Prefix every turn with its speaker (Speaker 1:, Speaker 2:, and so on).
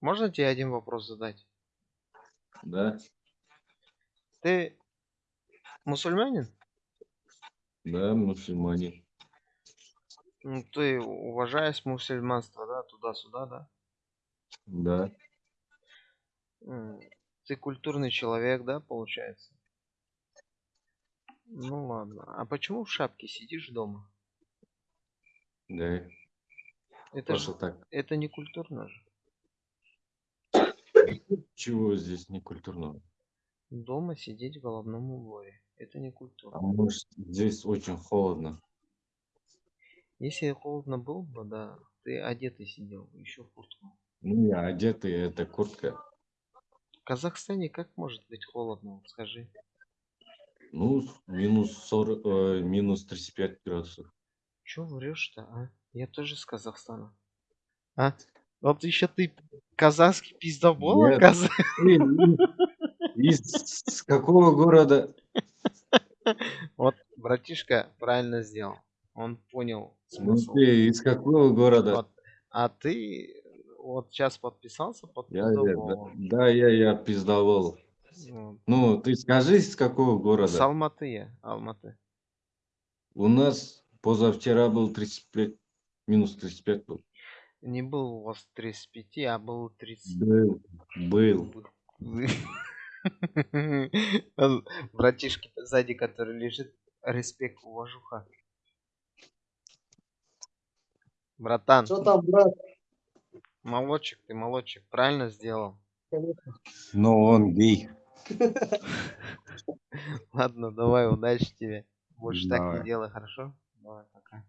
Speaker 1: Можно тебе один вопрос задать?
Speaker 2: Да,
Speaker 1: Ты мусульманин?
Speaker 2: да, мусульмане.
Speaker 1: Ну, ты уважаешь мусульманство, да, туда-сюда, да?
Speaker 2: Да,
Speaker 1: Ты культурный человек, да, получается? Ну ладно. А почему в шапке сидишь дома?
Speaker 2: да.
Speaker 1: Это же,
Speaker 2: так.
Speaker 1: это не культурно же.
Speaker 2: Чего здесь не культурного?
Speaker 1: Дома сидеть в головном уборе. Это не культурно.
Speaker 2: А может, здесь очень холодно.
Speaker 1: Если холодно было бы, да, ты одетый сидел, еще в куртку.
Speaker 2: Ну, я одетый, это куртка.
Speaker 1: В Казахстане как может быть холодно, скажи?
Speaker 2: Ну, минус 40, э, минус 35 градусов.
Speaker 1: Че врешь-то, а? Я тоже с Казахстана. А? Вот еще ты казахский пиздобол, оказывается.
Speaker 2: Из, с какого города?
Speaker 1: Вот братишка правильно сделал. Он понял смысл.
Speaker 2: ты из какого города?
Speaker 1: Вот. А ты вот сейчас подписался под
Speaker 2: Я, я, да,
Speaker 1: пиздоболом.
Speaker 2: да, я, я пиздовал.
Speaker 1: Вот.
Speaker 2: Ну, ты скажи, из какого
Speaker 1: С
Speaker 2: города?
Speaker 1: Алматы я, Алматы.
Speaker 2: У нас позавчера был 35, минус 35 был.
Speaker 1: Не был у вас 35, а был 30.
Speaker 2: Был, был.
Speaker 1: Братишки сзади, который лежит, респект, уважуха. Братан,
Speaker 3: Что там, брат?
Speaker 1: молодчик, ты молодчик, правильно сделал.
Speaker 2: Но он гей.
Speaker 1: Ладно, давай, удачи тебе. Больше так
Speaker 2: Давай.
Speaker 1: не делай, хорошо? Давай, пока.